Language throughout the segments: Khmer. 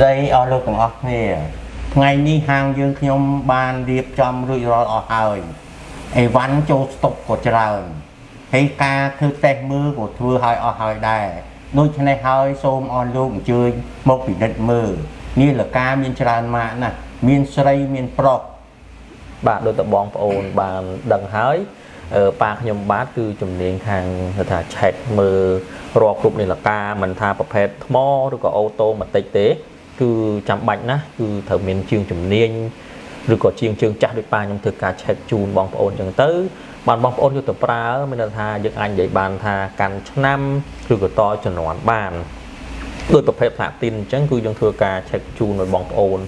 ស្ដីអស់លោកទាំងអស់គ្នាថ្ងៃនេះហាងយើងខ្ញុំបានរៀបចំរួចរាល់អស់ហើយអីវ៉ាន់ចូលស្តុកក៏ច្រើនហើយការធ្វើតេស្តមើលក៏ធ្វើឲ្យអស់ហើយដែរដូច្នេះហើយសូមអរលោកអញ្ជើញមកពិនិត្យមើលនាឡិកាមានច្រើនម៉ាកណាស់មានស្រីមានប្រុសបាទដូចតបងប្អូនបានដឹងហើយអឺប៉ាខ្ញុំបាទគឺជំនាញខាងគេថាឆែកមើលរាល់គ្រប់នីលកាមិនថាប្រភេទថ្មឬក៏អូតូម៉ាទិកទេ គឺចាំបាច់ណាស់គឺត្រូវមានជាងជំនាញឬក៏ជាងជើងចាស់ដូចប៉ាខ្ញុំធ្វើការឆែកជូនបងប្អូនចឹងទៅបានបងប្អូនយកទៅប្រើមានន័យថាយើងអាចនិយាយបានថាកាន់ឆ្នាំឬក៏តជំនាន់បាន ដោយប្រភេទផ្លាទីនអញ្ចឹងគឺយើងធ្វើការ check ជូនដល់បងប្អូន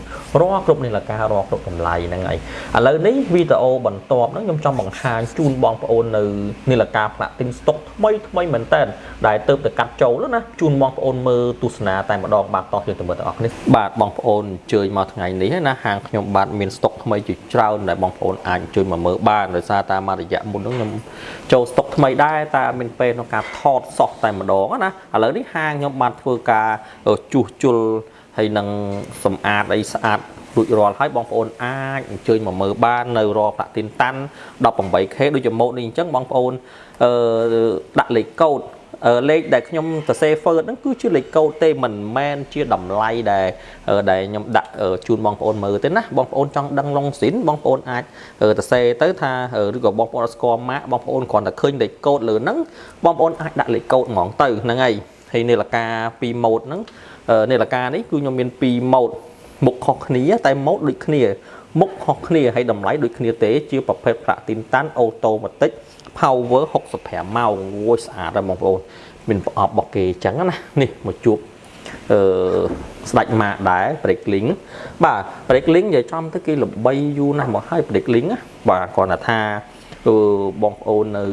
រាល់គ្រប់នីលការរាល់គ្រប់តម្លៃហ្នឹងហើយឥឡូវនេះវីដេអូបន្ទាប់ហ្នឹងខ្ញុំចង់បង្ហាញជូនបងប្អូននៅនីលការផ្លាទីនស្តុកថ្មីថ្មីមែនតើដែលទៅទៅកាត់ចូលណាជូនបងប្អូនមើលទស្សនាតែម្ដងបាទតោះយើងទៅមើលទាំងអស់គ្នាបាទបងប្អូនអញ្ជើញមកថ្ងៃនេះណាហាងខ្ញុំបាទមានស្តុក ថ្មីជាច្រើនដែលបងប្អូនអាចអញ្ជើញមកមើលបានដោយសារតែមួយរយៈមុនហ្នឹងខ្ញុំចូលស្តុកថ្មីដែរតែមានពេលក្នុងការថតសោះតែម្ដងណាឥឡូវនេះហាងខ្ញុំបានធ្វើការជួសជុលហើយនឹងសម្អាតអីស្អាតរួចរាល់ហើយបងប្អូនអាចអញ្ជើញមកមើលបាននៅរផ្លាទីនតាន់ 18K ដូចជាម៉ូតនេះអញ្ចឹងបងប្អូនអឺដាក់លេខកូដ លេខដែលខ្ញុំសរសេរ Word ហ្នឹងគឺជាលេខកូដទេមិនមែនជាតម្លៃដែលដែលខ្ញុំដាក់ជូនបងប្អូនមើលទេណាបងប្អូនចង់ដឹងឡុងស៊ីនបងប្អូនអាចសរសេរទៅថាឬក៏បងប្អូនអត់ស្គាល់ម៉ាកបងប្អូនគ្រាន់តែឃើញលេខកូដលើហ្នឹងបងប្អូនអាចដាក់លេខកូដហ្មងទៅហ្នឹងហើយហើយនាឡិកា2ម៉ូតហ្នឹងនាឡិកានេះគឺខ្ញុំមាន2ម៉ូតមុខខុសគ្នាតែម៉ូតដូចគ្នាមុខខុសគ្នាហើយតម្លៃដូចគ្នាទេជាប្រភេទ Platinum អូតូម៉ាទិក power 65ម៉ោងអូយស្អាតហើយបងប្អូនមានប្រអប់របស់គេអញ្ចឹងណានេះមកជួបអឺស្ដាច់ម៉ាកដែរ Breaklink បាទ Breaklink និយាយចំទៅគេល្បីយូរណាស់មកហើយ Breaklink ណាបាទគាត់ថាអឺបងប្អូននៅ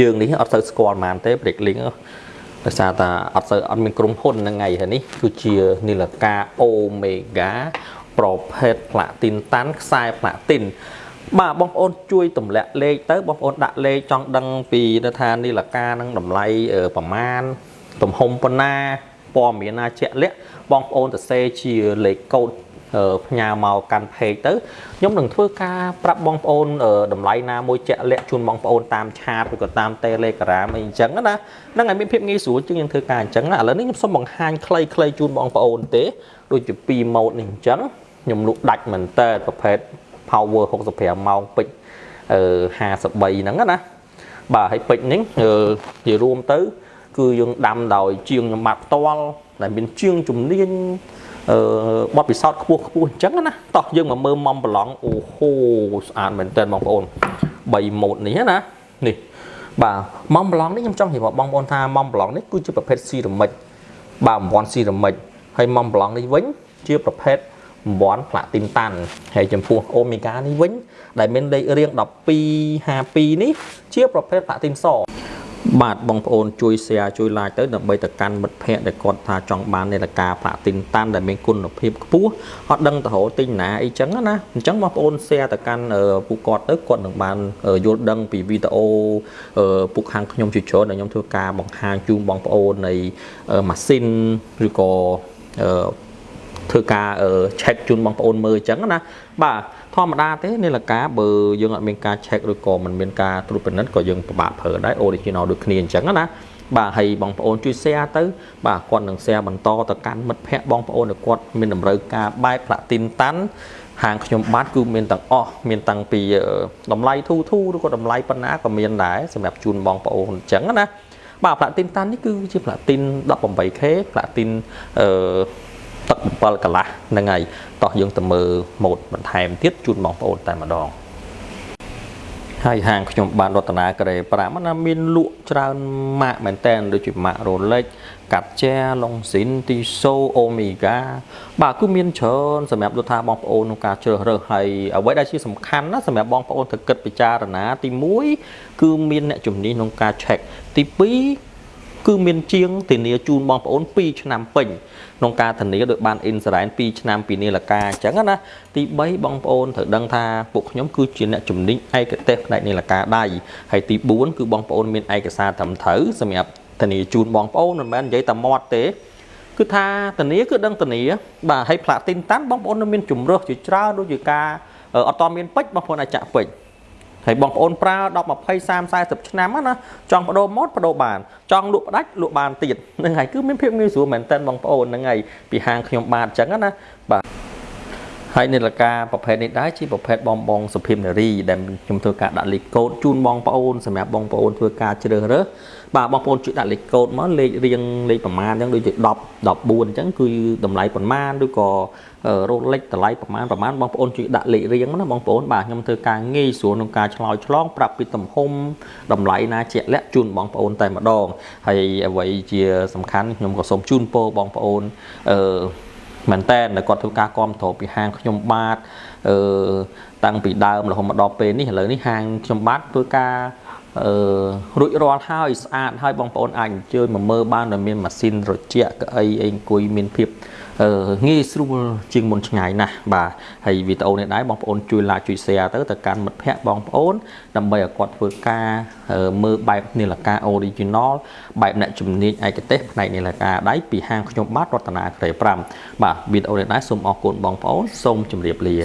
យើងនេះអត់សូវស្គាល់ប៉ុន្មានទេ Breaklink ដោយសារតែអត់សូវអត់មានក្រុមហ៊ុនហ្នឹងហើយនេះគឺជានីលកា Omega ប្រភេទ Platin តាន់ខ្សែ Platin បាទបងប្អូនជួយទម្លាក់លេខទៅបងប្អូនដាក់លេខចង់ដឹងពីទៅថានីលកានឹងតម្លៃប្រមាណទំហំប៉ុណ្ណាព័ត៌មានណាជាក់លាក់បងប្អូនទៅសេជាលេខកូដផ្ញើមកកាន់ page ទៅខ្ញុំនឹងធ្វើការប្រាប់បងប្អូនតម្លៃណាមួយជាក់លាក់ជូនបងប្អូនតាមឆាតឬក៏តាម Telegram អីអញ្ចឹងណាហ្នឹងឲ្យមានភាពងាយស្រួលជាងយើងធ្វើការអញ្ចឹងណាឥឡូវនេះខ្ញុំសូមបង្ហាញខ្លីៗជូនបងប្អូនទេដូចជា2ម៉ូតនេះអញ្ចឹងខ្ញុំលក់ដាច់មែនតើប្រភេទ power 65ម៉ោងពេជ្រអឺ53ហ្នឹងណាបាទហើយពេជ្រនេះនិយាយរួមទៅ គឺយើងដាំដោយជាងខ្ញុំបាត់ផ្ទាល់ដែលមានជាងជំនាញអឺបទពិសោធន៍ខ្ពស់ខ្ពស់អញ្ចឹងណាតោះយើងមកមើលមុំប្រឡងអូហូស្អាតមែនតើបងប្អូន3ម៉ូតនេះណានេះបាទមុំប្រឡងនេះខ្ញុំចង់និយាយបងប្អូនថាមុំប្រឡងនេះគឺជាប្រភេទស៊ីរ៉ាមិចបាទបំពន់ស៊ីរ៉ាមិចហើយមុំប្រឡងនេះវិញជាប្រភេទ បំពន់ផ្លាទីនតាន់ហើយចំពោះអូមេហ្គានេះវិញ ដែលមានលេខរៀង1252នេះ ជាប្រភេទផ្លាទីនសបាទបងប្អូនជួយ share ជួយ like ទៅដើម្បីទៅកាន់មិត្តភ័ក្តិដែលគាត់ថាចង់បាននាឡិកាផ្លាទីនតាន់ដែលមានគុណភាពខ្ពស់អត់ដឹងទៅរកទិញណាអីចឹងណាអញ្ចឹងបងប្អូន share ទៅកាន់ពួកគាត់ទៅគាត់នឹងបានយល់ដឹងពីវីដេអូពួកខាងខ្ញុំជាច្រើនដែលខ្ញុំធ្វើការបង្ហាញជូនបងប្អូននៃម៉ាស៊ីនឬក៏ ធ្វើការ check ជូនបងប្អូនមើលអញ្ចឹងណាបាទធម្មតាទេនាឡិកាបើយើងអត់មានការ check ឬក៏មិនមានការត្រួតពិនិត្យក៏យើងពិបាកប្រើដែរ original ដូចគ្នាអញ្ចឹងណាបាទហើយបងប្អូនជួយ share ទៅ បាទគាត់នឹង share បន្តទៅកាន់មិត្តភ័ក្តិបងប្អូនដែលគាត់មានតម្រូវការបែប platin តាន់ហាងខ្ញុំបាទគឺមានទាំងអស់មានតាំងពីតម្លៃធូរធូរឬក៏តម្លៃប៉ុណ្ណាក៏មានដែរសម្រាប់ជូនបងប្អូនអញ្ចឹងណាបាទ platin តាន់នេះគឺជា platin 18K platin អឺ ទឹក7កន្លះហ្នឹងហើយតោះយើងទៅមើលម៉ូតបន្ថែមទៀតជូនបងប្អូនតែម្ដងហើយហាងខ្ញុំបានរតនាក្រេ5ណាមានលក់ច្រើនម៉ាកមែនតែនដូចជាម៉ាក Rolex កាត់ជែឡុងស៊ីនទីសូអូមេហ្គាបាទគឺមានច្រើនសម្រាប់លោកថាបងប្អូនក្នុងការជ្រើសរើសហើយអ្វីដែលជាសំខាន់ណាសម្រាប់បងប្អូនត្រូវគិតពិចារណាទី1គឺមានអ្នកជំនាញក្នុងការ check ទី2 គឺមានជាងធានាជូនបងប្អូន2ឆ្នាំពេញក្នុងការធានាដោយបានអ៊ីនសរ៉ែន2ឆ្នាំពីនាឡិកាអញ្ចឹងណាទី3បងប្អូនត្រូវដឹងថាពួកខ្ញុំគឺជាអ្នកជំនាញឯកទេសផ្នែកនាឡិកាដៃហើយទី4គឺបងប្អូនមានឯកសារត្រឹមត្រូវសម្រាប់ធានាជូនបងប្អូនមិនមែននិយាយតែមាត់ទេគឺថាធានាគឺដឹងធានាបាទហើយផ្លាទីនតាន់បងប្អូននៅមានជំរើសជាច្រើនដូចជាការអត់តមានពេជ្របងប្អូនអាចចាក់ពេជ្រ ហើយបងប្អូនប្រើ10 20 30 40ឆ្នាំណាចង់បដូរម៉ូតបដូរបានចង់លក់ផ្ដាច់លក់បានទៀតហ្នឹងហើយគឺមានភាពងាយស្រួលមែនតើបងប្អូនហ្នឹងហើយពីហាងខ្ញុំបាទអញ្ចឹងណាបាទ ហើយនាឡិកាប្រភេទនេះដែរជាប្រភេទបងបងសុភីមនារីដែលខ្ញុំធ្វើការដាក់លេខកូដជូនបងប្អូនសម្រាប់បងប្អូនធ្វើការជ្រើសរើសបាទបងប្អូនជួយដាក់លេខកូដមកលេខរៀងលេខប្រមាណអញ្ចឹងដូចជា10 14អញ្ចឹងគឺតម្លៃប្រមាណឬក៏រោលេខតម្លៃប្រមាណប្រមាណបងប្អូនជួយដាក់លេខរៀងណាបងប្អូនបាទខ្ញុំធ្វើការងាយស្រួលក្នុងការឆ្លើយឆ្លងប្រាប់ពីទំហំតម្លៃណាជាក់លាក់ជូនបងប្អូនតែម្ដងហើយអ្វីជាសំខាន់ខ្ញុំក៏សូមជូនពរបងប្អូនអឺ មែនតើគាត់ធ្វើការគ្រប់គ្រងពីហាងខ្ញុំបាទអឺតាំងពីដើមរហូតមកដល់ពេលនេះឥឡូវនេះហាងខ្ញុំបាទធ្វើការអឺរួចរាល់ហើយស្អាតហើយបងប្អូនអាចអញ្ជើញមកមើលបានដែលមានម៉ាស៊ីនត្រជាក់កៅអីអីអង្គុយមានភាពអឺ ងាយស្រួលជាងមុនឆ្ងាយណាស់បាទហើយវីដេអូនេះដែរបងប្អូនជួយ like ជួយ share ទៅទៅកាន់មិត្តភ័ក្តិបងប្អូន ដើម្បីឲ្យគាត់ធ្វើការមើលបែបនាឡិកា original បែបអ្នកជំនាញឯកទេសផ្នែកនាឡិកាដៃពីហាងខ្ញុំបាទរតនាក្រេ5បាទវីដេអូនេះដែរសូមអរគុណបងប្អូនសូមជម្រាបលា